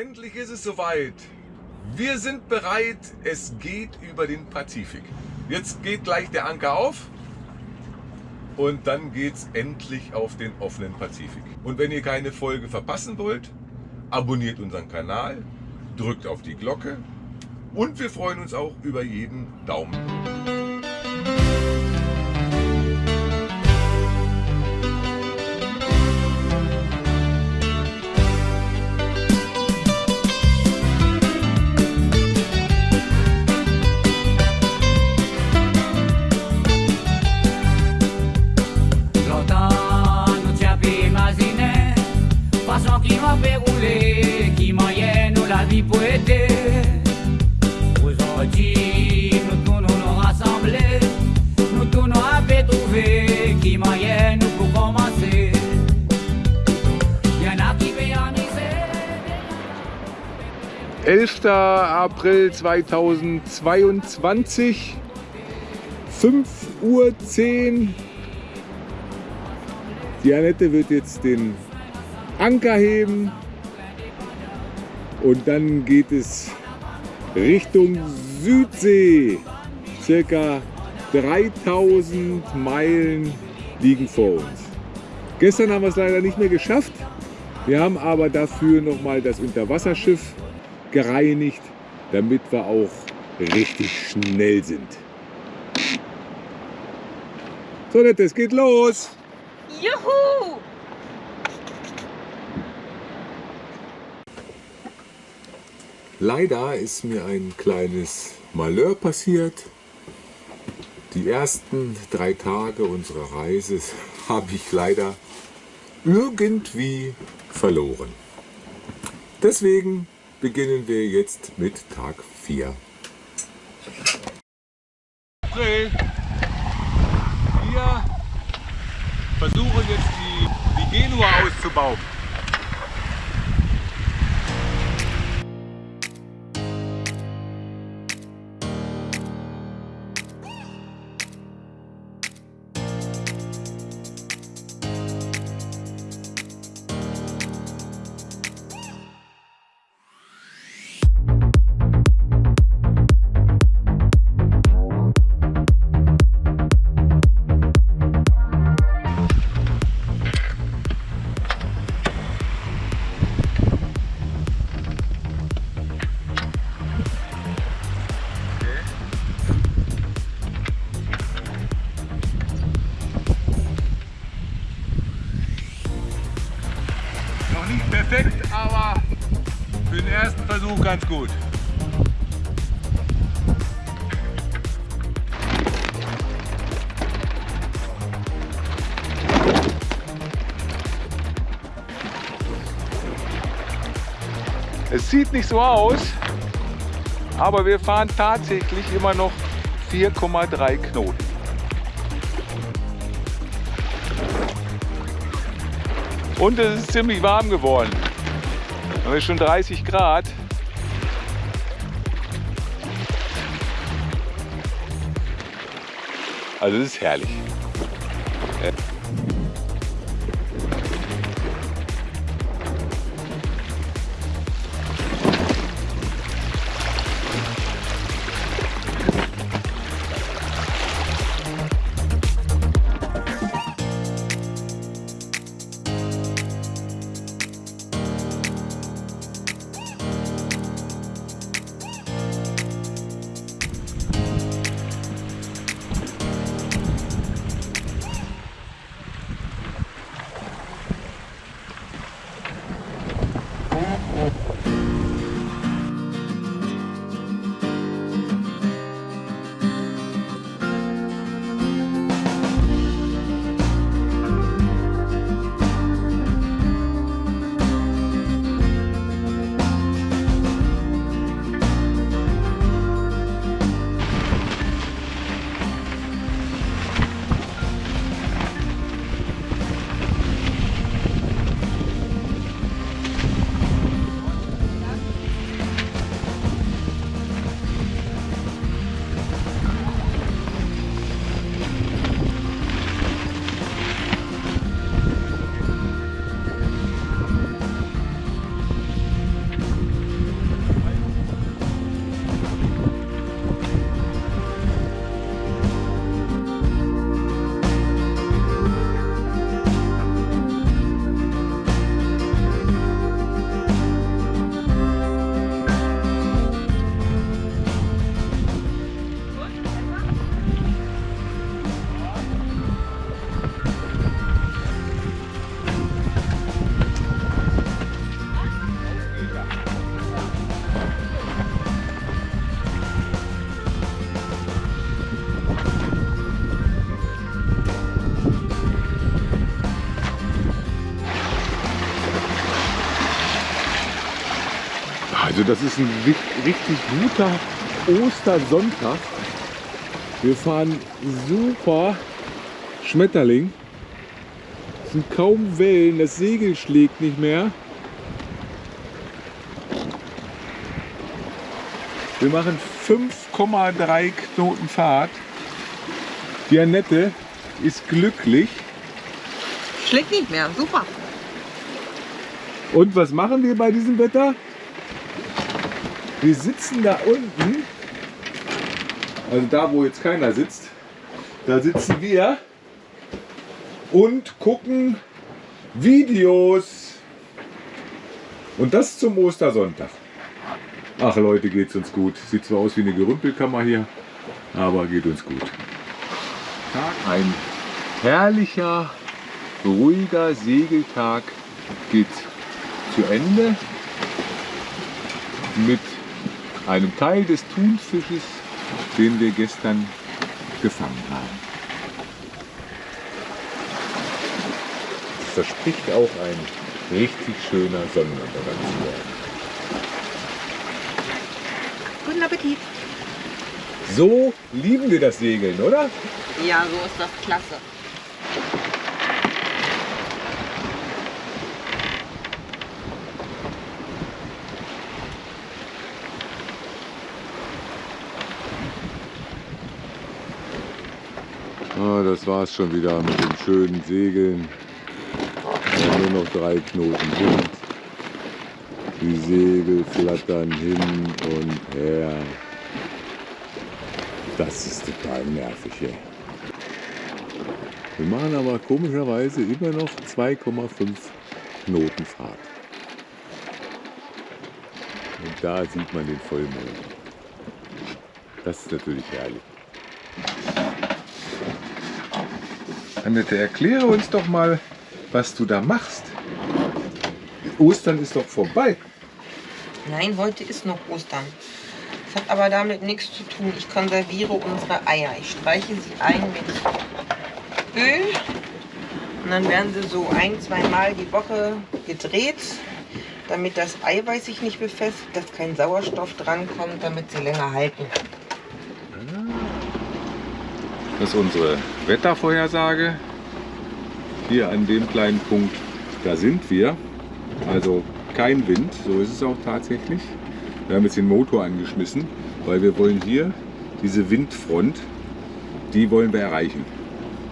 Endlich ist es soweit. Wir sind bereit. Es geht über den Pazifik. Jetzt geht gleich der Anker auf. Und dann geht es endlich auf den offenen Pazifik. Und wenn ihr keine Folge verpassen wollt, abonniert unseren Kanal, drückt auf die Glocke und wir freuen uns auch über jeden Daumen. 11. April 2022, 5 Uhr 10. Die Annette wird jetzt den Anker heben und dann geht es Richtung Südsee. Circa 3000 Meilen liegen vor uns. Gestern haben wir es leider nicht mehr geschafft. Wir haben aber dafür noch mal das Unterwasserschiff gereinigt, damit wir auch richtig schnell sind. So, es geht los! Juhu! Leider ist mir ein kleines Malheur passiert. Die ersten drei Tage unserer Reise habe ich leider irgendwie verloren. Deswegen beginnen wir jetzt mit Tag 4. April. Wir versuchen jetzt die, die Genua auszubauen. Gut. Es sieht nicht so aus, aber wir fahren tatsächlich immer noch 4,3 Knoten. Und es ist ziemlich warm geworden. Wir schon 30 Grad. Also es ist herrlich. Also das ist ein richtig guter Ostersonntag. Wir fahren super Schmetterling. Es sind kaum Wellen, das Segel schlägt nicht mehr. Wir machen 5,3 Knoten Fahrt. Die Annette ist glücklich. Schlägt nicht mehr. Super. Und was machen wir bei diesem Wetter? Wir sitzen da unten, also da wo jetzt keiner sitzt, da sitzen wir und gucken Videos. Und das zum Ostersonntag. Ach Leute, geht's uns gut. Sieht zwar aus wie eine Gerümpelkammer hier, aber geht uns gut. Ein herrlicher, ruhiger Segeltag geht zu Ende mit einem Teil des Thunfisches, den wir gestern gefangen haben. Es verspricht auch ein richtig schöner Sonnenuntergang zu werden. Guten Appetit. So lieben wir das Segeln, oder? Ja, so ist das klasse. Ah, das war es schon wieder mit den schönen Segeln. Ja, nur noch drei Knoten Wind. Die Segel flattern hin und her. Das ist total nervig hier. Wir machen aber komischerweise immer noch 2,5 Knoten Fahrt. Und da sieht man den Vollmond. Das ist natürlich herrlich. Annette, erkläre uns doch mal, was du da machst. Ostern ist doch vorbei. Nein, heute ist noch Ostern. Das hat aber damit nichts zu tun. Ich konserviere unsere Eier. Ich streiche sie ein mit Öl. Und dann werden sie so ein, zwei Mal die Woche gedreht, damit das Eiweiß sich nicht befestigt, dass kein Sauerstoff drankommt, damit sie länger halten. Das ist unsere Wettervorhersage. Hier an dem kleinen Punkt, da sind wir. Also kein Wind, so ist es auch tatsächlich. Wir haben jetzt den Motor angeschmissen, weil wir wollen hier diese Windfront, die wollen wir erreichen.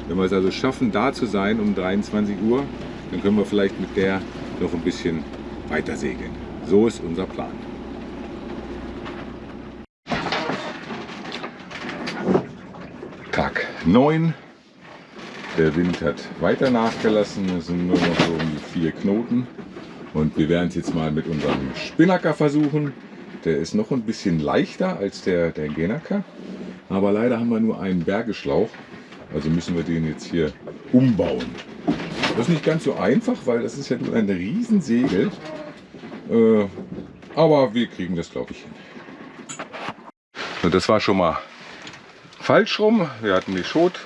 Wenn wir es also schaffen, da zu sein um 23 Uhr, dann können wir vielleicht mit der noch ein bisschen weiter segeln. So ist unser Plan. Tag 9. Der Wind hat weiter nachgelassen. Es sind nur noch so um die vier Knoten. Und wir werden es jetzt mal mit unserem Spinnaker versuchen. Der ist noch ein bisschen leichter als der, der Genaker. Aber leider haben wir nur einen Bergeschlauch. Also müssen wir den jetzt hier umbauen. Das ist nicht ganz so einfach, weil das ist ja nur ein Riesensegel. Äh, aber wir kriegen das, glaube ich, hin. Und das war schon mal falsch rum. Wir hatten die Schot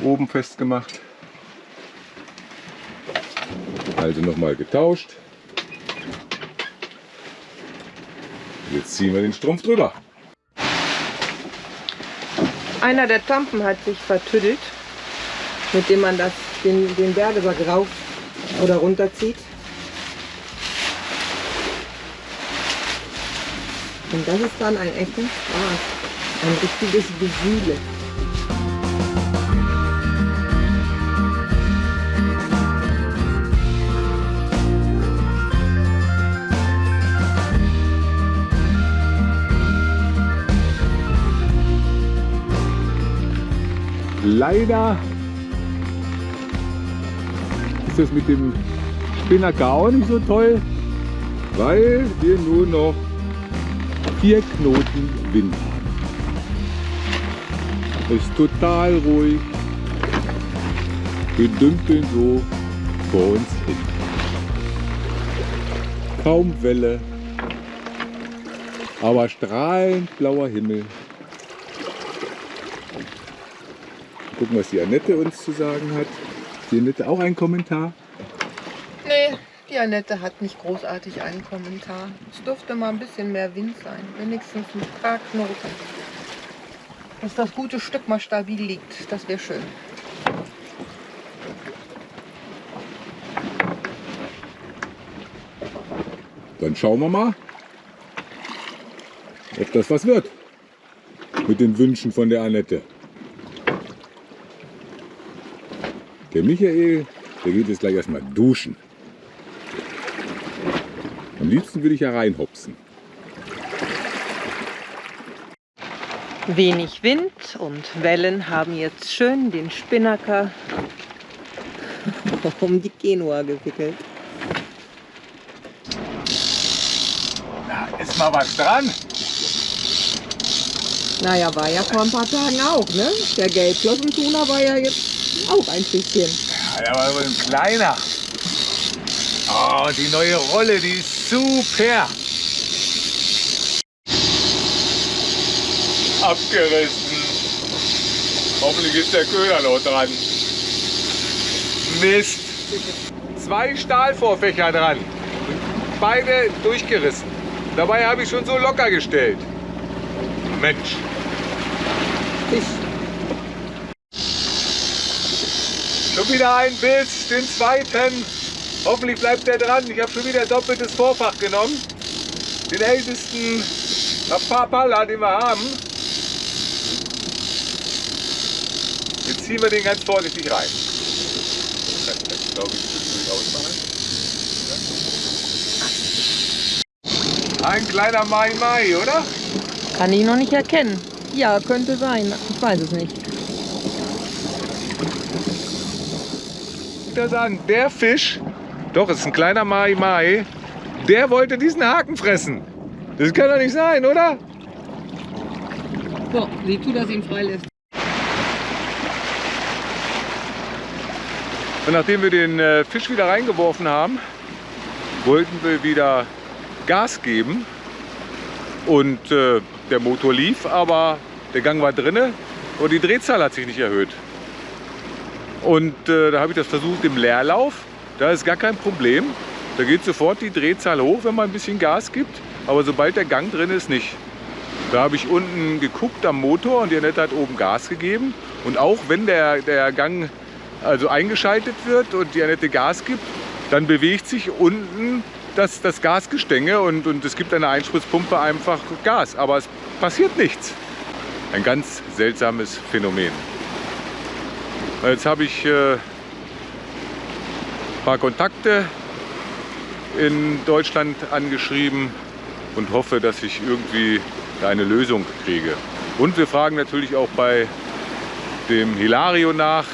oben festgemacht. Also nochmal getauscht. Jetzt ziehen wir den Strumpf drüber. Einer der Tampen hat sich vertüdelt, mit dem man das, den, den Bergesack rauf oder runterzieht. Und das ist dann ein echter Spaß. Ein richtiges Gewühle. Leider ist das mit dem Spinnaker auch nicht so toll, weil wir nur noch vier Knoten Wind haben. Es ist total ruhig. Wir dümpeln so vor uns hin. Kaum Welle, aber strahlend blauer Himmel. Gucken, was die Annette uns zu sagen hat. Die Annette auch ein Kommentar? Nee, die Annette hat nicht großartig einen Kommentar. Es dürfte mal ein bisschen mehr Wind sein. Wenigstens ein paar Knoten. Dass das gute Stück mal stabil liegt. Das wäre schön. Dann schauen wir mal, ob das was wird mit den Wünschen von der Annette. Der Michael, der geht jetzt gleich erstmal duschen. Am liebsten würde ich ja reinhopsen. Wenig Wind und Wellen haben jetzt schön den Spinnaker um die Genua gewickelt. Da ist mal was dran. Naja, war ja vor ein paar Tagen auch, ne? Der Gelbflossentuna war ja jetzt auch ein bisschen. Ja, der war ein kleiner. Oh, die neue Rolle, die ist super. Abgerissen. Hoffentlich ist der Köder noch dran. Mist. Zwei Stahlvorfächer dran. Beide durchgerissen. Dabei habe ich schon so locker gestellt. Mensch. Schon wieder ein Biss, den zweiten. Hoffentlich bleibt er dran. Ich habe schon wieder doppeltes Vorfach genommen. Den ältesten Papala, den wir haben. Jetzt ziehen wir den ganz vorsichtig rein. Das glaube ich, ausmachen. Ein kleiner Mai Mai, oder? Kann ich noch nicht erkennen. Ja, könnte sein. Ich weiß es nicht. das an. Der Fisch, doch, es ist ein kleiner Mai Mai, der wollte diesen Haken fressen. Das kann doch nicht sein, oder? So, sieh zu, dass ihn freilässt. Und nachdem wir den äh, Fisch wieder reingeworfen haben, wollten wir wieder Gas geben. Und äh, der Motor lief, aber der Gang war drinne und die Drehzahl hat sich nicht erhöht. Und äh, da habe ich das versucht im Leerlauf. Da ist gar kein Problem. Da geht sofort die Drehzahl hoch, wenn man ein bisschen Gas gibt. Aber sobald der Gang drin ist, nicht. Da habe ich unten geguckt am Motor und die Annette hat oben Gas gegeben. Und auch wenn der, der Gang also eingeschaltet wird und die Annette Gas gibt, dann bewegt sich unten das, das Gasgestänge und, und es gibt eine Einspritzpumpe einfach Gas. Aber es passiert nichts. Ein ganz seltsames Phänomen. Jetzt habe ich äh, ein paar Kontakte in Deutschland angeschrieben und hoffe, dass ich irgendwie eine Lösung kriege. Und wir fragen natürlich auch bei dem Hilario nach,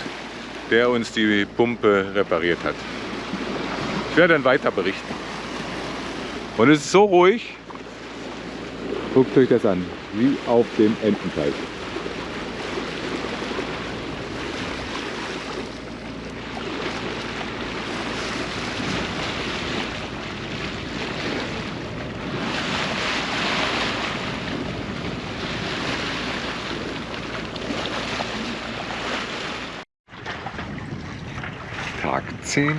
der uns die Pumpe repariert hat. Ich werde dann weiter berichten. Und es ist so ruhig, guckt euch das an, wie auf dem Ententeich. Tag 10.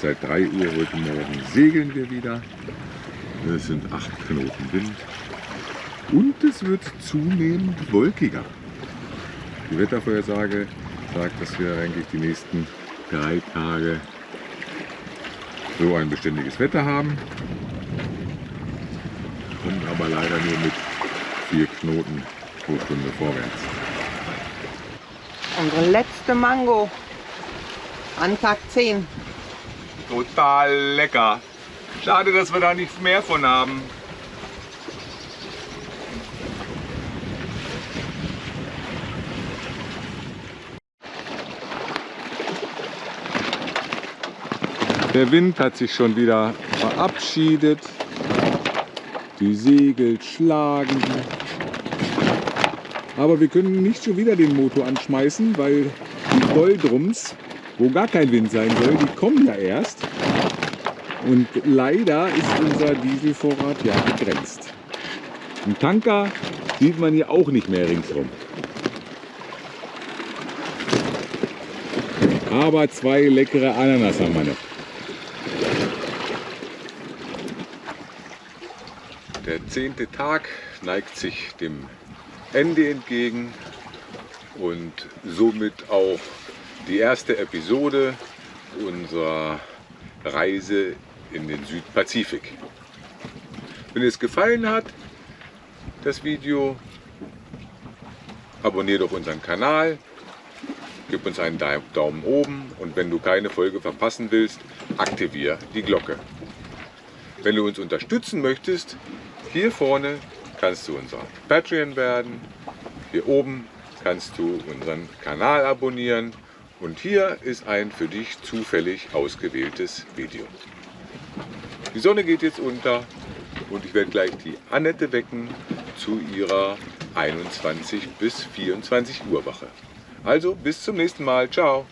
Seit 3 Uhr heute Morgen segeln wir wieder. Es sind 8 Knoten Wind. Und es wird zunehmend wolkiger. Die Wettervorhersage sagt, dass wir eigentlich die nächsten drei Tage so ein beständiges Wetter haben. Und aber leider nur mit 4 Knoten pro Stunde vorwärts. Unsere letzte Mango an Tag 10. Total lecker. Schade, dass wir da nicht mehr von haben. Der Wind hat sich schon wieder verabschiedet. Die Segel schlagen. Aber wir können nicht schon wieder den Motor anschmeißen, weil die Doldrums, wo gar kein Wind sein soll. Die kommen ja erst. Und leider ist unser Dieselvorrat ja begrenzt. Ein Tanker sieht man hier auch nicht mehr ringsherum. Aber zwei leckere Ananas haben wir noch. Der zehnte Tag neigt sich dem Ende entgegen und somit auch die erste Episode unserer Reise in den Südpazifik. Wenn es gefallen hat, das Video, abonniere doch unseren Kanal, gib uns einen Daumen oben und wenn du keine Folge verpassen willst, aktiviere die Glocke. Wenn du uns unterstützen möchtest, hier vorne kannst du unser Patreon werden, hier oben kannst du unseren Kanal abonnieren und hier ist ein für dich zufällig ausgewähltes Video. Die Sonne geht jetzt unter und ich werde gleich die Annette wecken zu ihrer 21 bis 24 Uhr Wache. Also bis zum nächsten Mal. Ciao.